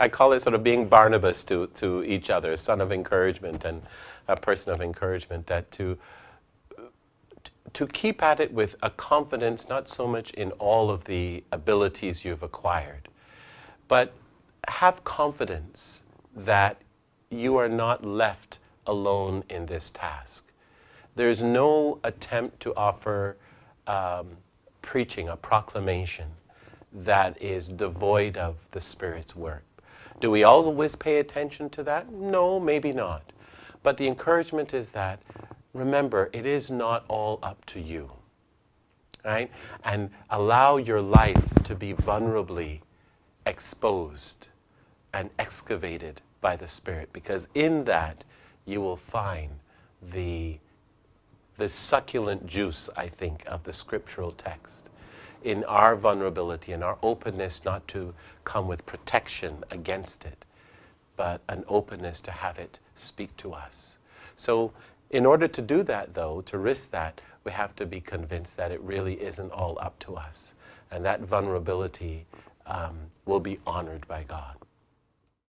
I call it sort of being Barnabas to, to each other, son of encouragement and a person of encouragement, that to, to keep at it with a confidence not so much in all of the abilities you've acquired, but have confidence that you are not left alone in this task. There's no attempt to offer um, preaching, a proclamation that is devoid of the Spirit's work. Do we always pay attention to that? No, maybe not. But the encouragement is that, remember, it is not all up to you. Right? And allow your life to be vulnerably exposed and excavated by the Spirit, because in that you will find the, the succulent juice, I think, of the scriptural text in our vulnerability and our openness not to come with protection against it, but an openness to have it speak to us. So in order to do that, though, to risk that, we have to be convinced that it really isn't all up to us. And that vulnerability um, will be honored by God.